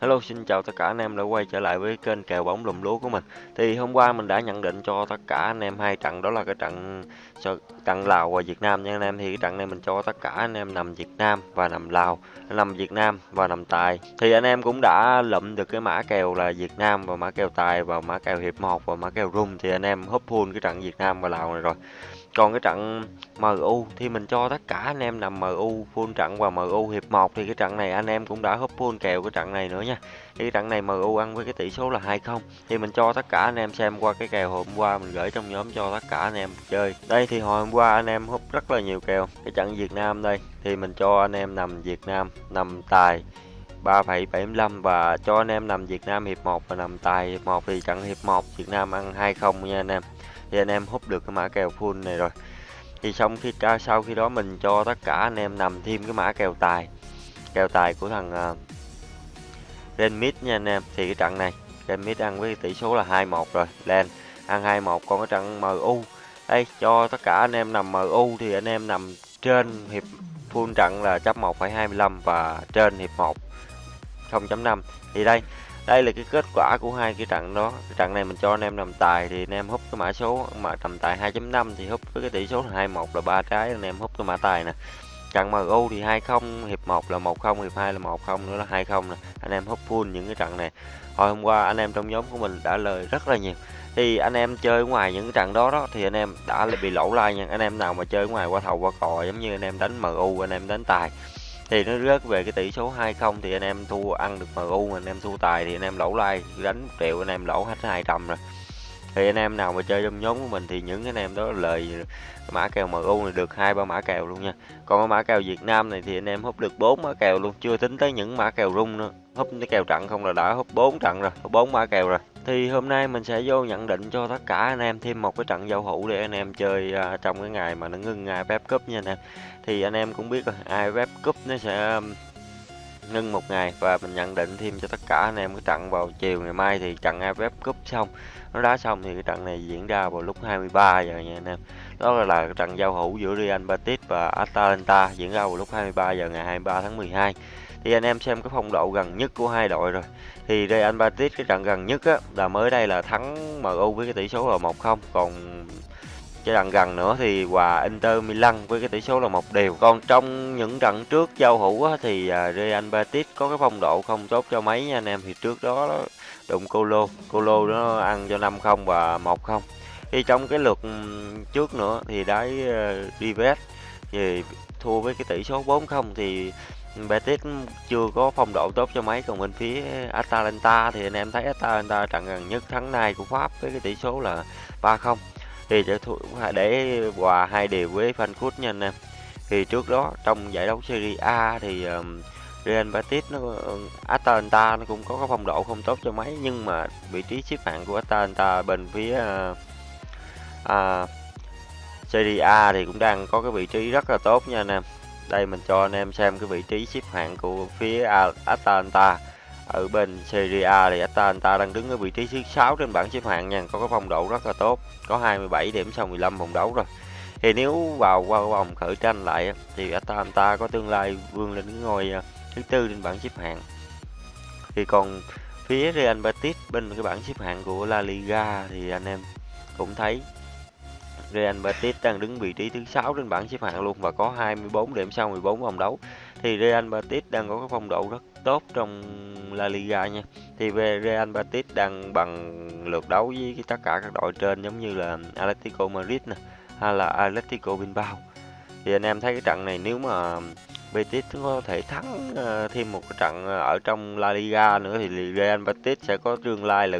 Hello xin chào tất cả anh em đã quay trở lại với kênh kèo bóng lùm lúa của mình. Thì hôm qua mình đã nhận định cho tất cả anh em hai trận đó là cái trận trận Lào và Việt Nam nha anh em. Thì cái trận này mình cho tất cả anh em nằm Việt Nam và nằm Lào, nằm Việt Nam và nằm Tài. Thì anh em cũng đã lụm được cái mã kèo là Việt Nam và mã kèo Tài và mã kèo hiệp 1 và mã kèo rung thì anh em húp full cái trận Việt Nam và Lào này rồi. Còn cái trận MU thì mình cho tất cả anh em nằm MU full trận và MU hiệp 1 thì cái trận này anh em cũng đã húp full kèo cái trận này nữa nha. Thì cái trận này MU ăn với cái tỷ số là 2-0 thì mình cho tất cả anh em xem qua cái kèo hôm qua mình gửi trong nhóm cho tất cả anh em chơi. Đây thì hồi hôm qua anh em húp rất là nhiều kèo. Cái trận Việt Nam đây thì mình cho anh em nằm Việt Nam nằm tài 3,75 và cho anh em nằm Việt Nam hiệp 1 và nằm tài hiệp 1 thì trận hiệp 1 Việt Nam ăn 2-0 nha anh em thì anh em hút được cái mã kèo full này rồi. Thì xong khi sau khi đó mình cho tất cả anh em nằm thêm cái mã kèo tài. Kèo tài của thằng à, uh, Renmit nha anh em. Thì cái trận này Renmit ăn với tỷ số là 2-1 rồi. Lên ăn 2-1 còn cái trận MU đây cho tất cả anh em nằm MU thì anh em nằm trên hiệp full trận là chấp 1,25 và trên hiệp 1 0.5 thì đây đây là cái kết quả của hai cái trận đó. Cái trận này mình cho anh em nằm tài thì anh em hút cái mã số mà tầm tài 2.5 thì hút với cái tỷ số là 21 là ba trái, anh em hút cái mã tài nè. Trận MU thì 20 hiệp 1 là 10 hiệp 2 là 10 nữa là 20 nè. Anh em hút full những cái trận này. Hồi hôm qua anh em trong nhóm của mình đã lời rất là nhiều. Thì anh em chơi ngoài những trận đó đó thì anh em đã bị lỗ lai nha. Anh em nào mà chơi ngoài qua thầu qua cò giống như anh em đánh MU anh em đánh tài thì nó rớt về cái tỷ số 20 thì anh em thua, ăn được MU u anh em thua tài thì anh em lỗ like, đánh 1 triệu anh em lỗ hết 200 rồi. Thì anh em nào mà chơi trong nhóm của mình thì những anh em đó lời mã kèo MU này được hai ba mã kèo luôn nha. Còn mã kèo Việt Nam này thì anh em hút được bốn mã kèo luôn, chưa tính tới những mã kèo rung nữa. Hút cái kèo trận không là đã hút bốn trận rồi bốn mã kèo rồi thì hôm nay mình sẽ vô nhận định cho tất cả anh em thêm một cái trận giao hữu để anh em chơi uh, trong cái ngày mà nó ngưng AFF Cup nha anh em. Thì anh em cũng biết rồi AFF Cup nó sẽ um, ngưng một ngày. Và mình nhận định thêm cho tất cả anh em cái trận vào chiều ngày mai thì trận AFF Cup xong nó đá xong thì cái trận này diễn ra vào lúc 23 giờ nha anh em. Đó là, là trận giao hữu giữa Real Betis và Atalanta diễn ra vào lúc 23 giờ ngày 23 tháng 12 thì anh em xem cái phong độ gần nhất của hai đội rồi. Thì Real Madrid cái trận gần nhất á là mới đây là thắng MU với cái tỷ số là 1-0 còn cái trận gần nữa thì hòa Inter Milan với cái tỷ số là một đều. Còn trong những trận trước giao hữu á, thì à, Real Betis có cái phong độ không tốt cho mấy nha anh em. Thì trước đó đụng Colo. Colo nó ăn cho 5-0 và 1-0 thì trong cái lượt trước nữa thì đáy uh, ờ, Rivet thì thua với cái tỷ số 4-0 thì Betis chưa có phong độ tốt cho mấy còn bên phía Atalanta thì anh em thấy Atalanta trận gần nhất thắng này của Pháp với cái tỷ số là 3-0 thì để để hòa hai đều với Frankfurt nha anh em. Thì trước đó trong giải đấu Serie A thì um, Real Betis nó Atalanta nó cũng có cái phong độ không tốt cho mấy nhưng mà vị trí xếp hạng của Atalanta bên phía uh, uh, Serie A thì cũng đang có cái vị trí rất là tốt nha anh em đây, mình cho anh em xem cái vị trí xếp hạng của phía Atalanta. Ở bên Serie A thì Atalanta đang đứng ở vị trí thứ 6 trên bảng xếp hạng nha. Có cái phong độ rất là tốt. Có 27 điểm sau 15 vòng đấu rồi. Thì nếu vào qua vòng khởi tranh lại thì Atalanta có tương lai vươn lên cái ngôi à, thứ tư trên bảng xếp hạng. Thì còn phía Real Betis bên cái bảng xếp hạng của La Liga thì anh em cũng thấy Real Betis đang đứng vị trí thứ 6 trên bảng xếp hạng luôn và có 24 điểm sau 14 vòng đấu. Thì Real Betis đang có cái phong độ rất tốt trong La Liga nha. Thì về Real Betis đang bằng lượt đấu với tất cả các đội trên giống như là Atletico Madrid nè, hay là Atletico Bilbao. Thì anh em thấy cái trận này nếu mà Betis có thể thắng ờ, thêm một trận ờ, ở trong La Liga nữa thì Real Betis sẽ có tương lai là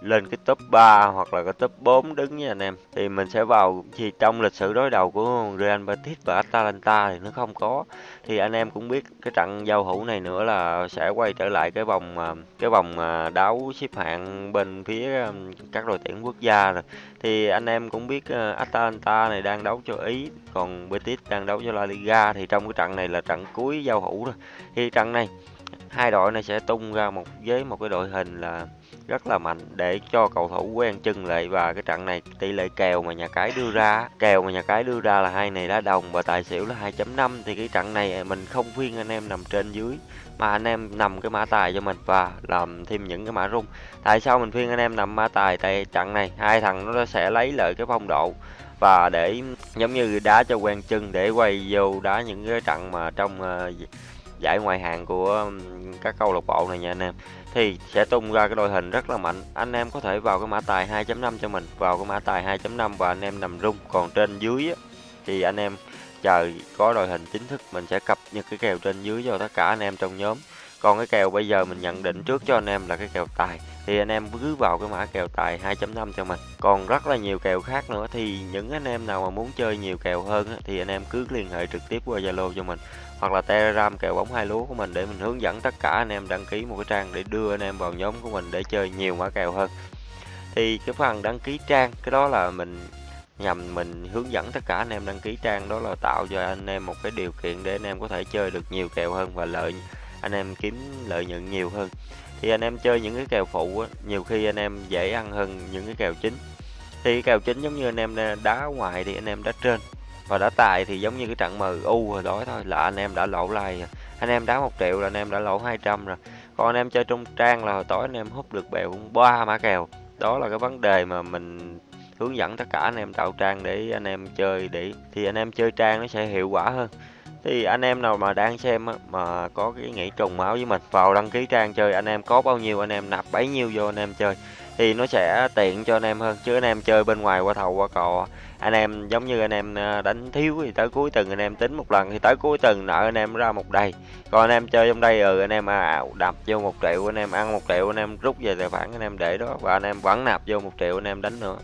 lên cái top 3 hoặc là cái top 4 đứng nha anh em. Thì mình sẽ vào thì trong lịch sử đối đầu của Real Betis và Atalanta thì nó không có. Thì anh em cũng biết cái trận giao hữu này nữa là sẽ quay trở lại cái vòng à, cái vòng à, đấu xếp hạng bên phía à, các đội tuyển quốc gia rồi thì anh em cũng biết Atalanta này đang đấu cho Ý, còn Betis đang đấu cho La Liga. Thì trong cái trận này là trận cuối giao hữu rồi thì trận này hai đội này sẽ tung ra một với một cái đội hình là rất là mạnh để cho cầu thủ quen chân lại. Và cái trận này tỷ lệ kèo mà nhà cái đưa ra kèo mà nhà cái đưa ra là hai này đá đồng và tài xỉu là 2.5 thì cái trận này mình không khuyên anh em nằm trên dưới mà anh em nằm cái mã tài cho mình và làm thêm những cái mã rung. Tại sao mình khuyên anh em nằm mã tài? Tại trận này hai thằng nó sẽ lấy lại cái phong độ và để giống như đá cho quen chân để quay vô đá những cái trận mà trong uh, giải ngoại hạng của các câu lạc bộ này nha anh em. Thì sẽ tung ra cái đội hình rất là mạnh. Anh em có thể vào cái mã tài 2.5 cho mình. Vào cái mã tài 2.5 và anh em nằm rung. Còn trên dưới thì anh em chờ có đội hình chính thức, mình sẽ cập nhật cái kèo trên dưới cho tất cả anh em trong nhóm còn cái kèo bây giờ mình nhận định trước cho anh em là cái kèo tài. Thì anh em cứ vào cái mã kèo tài 2.5 cho mình. Còn rất là nhiều kèo khác nữa, thì những anh em nào mà muốn chơi nhiều kèo hơn thì anh em cứ liên hệ trực tiếp qua Zalo cho mình. Hoặc là Telegram kèo bóng hai lúa của mình để mình hướng dẫn tất cả anh em đăng ký một cái trang để đưa anh em vào nhóm của mình để chơi nhiều mã kèo hơn. Thì cái phần đăng ký trang, cái đó là mình nhằm mình hướng dẫn tất cả anh em đăng ký trang, đó là tạo cho anh em một cái điều kiện để anh em có thể chơi được nhiều kèo hơn và lợi anh em kiếm lợi nhuận nhiều hơn thì anh em chơi những cái kèo phụ á, nhiều khi anh em dễ ăn hơn những cái kèo chính thì kèo chính giống như anh em đá ngoài thì anh em đá trên và đá tài thì giống như cái trận MU hồi đó thôi là anh em đã lỗ lai anh em đá một triệu là anh em đã lỗ 200 rồi còn anh em chơi trong trang là hồi tối anh em hút được bèo cũng ba mã kèo đó là cái vấn đề mà mình hướng dẫn tất cả anh em tạo trang để anh em chơi để thì anh em chơi trang nó sẽ hiệu quả hơn thì anh em nào mà đang xem á, mà có cái nghĩ trùng máu với mình vào đăng ký trang chơi anh em có bao nhiêu anh em nạp bấy nhiêu vô anh em chơi thì nó sẽ tiện cho anh em hơn chứ anh em chơi bên ngoài qua thầu qua cò anh em giống như anh em đánh thiếu thì tới cuối tuần anh em tính một lần thì tới cuối tuần nợ anh em ra một đầy còn anh em chơi trong đây ừ anh em à, đập vô một triệu anh em ăn một triệu anh em rút về tài khoản anh em để đó và anh em vẫn nạp vô một triệu anh em đánh nữa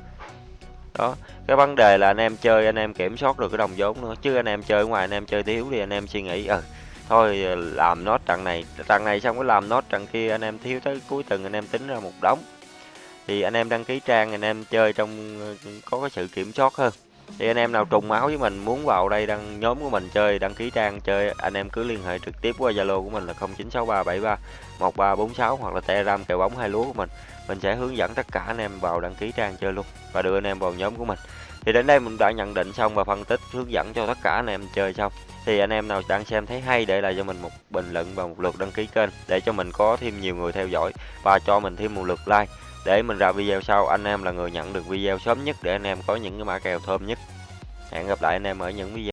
đó, cái vấn đề là anh em chơi, anh em kiểm soát được cái đồng vốn nữa. Chứ anh em chơi ngoài, anh em chơi thiếu thì anh em suy nghĩ ừ thôi ờ, làm nốt trận này. Trận này xong cái làm nốt trận kia, anh em thiếu tới cuối tuần anh em tính ra một đống. Thì anh em đăng ký trang, anh em chơi trong ờ, có cái sự kiểm soát hơn thì anh em nào trùng máu với mình, muốn vào đây đăng nhóm của mình chơi, đăng ký trang chơi, anh em cứ liên hệ trực tiếp qua zalo của mình là 0963731346 hoặc là telegram kèo bóng hai lúa của mình. Mình sẽ hướng dẫn tất cả anh em vào đăng ký trang chơi luôn và đưa anh em vào nhóm của mình. Thì đến đây mình đã nhận định xong và phân tích, hướng dẫn cho tất cả anh em chơi xong. Thì anh em nào đang xem thấy hay để lại cho mình một bình luận và một lượt đăng ký kênh để cho mình có thêm nhiều người theo dõi và cho mình thêm một lượt like để mình ra video sau, anh em là người nhận được video sớm nhất để anh em có những cái mã kèo thơm nhất. Hẹn gặp lại anh em ở những video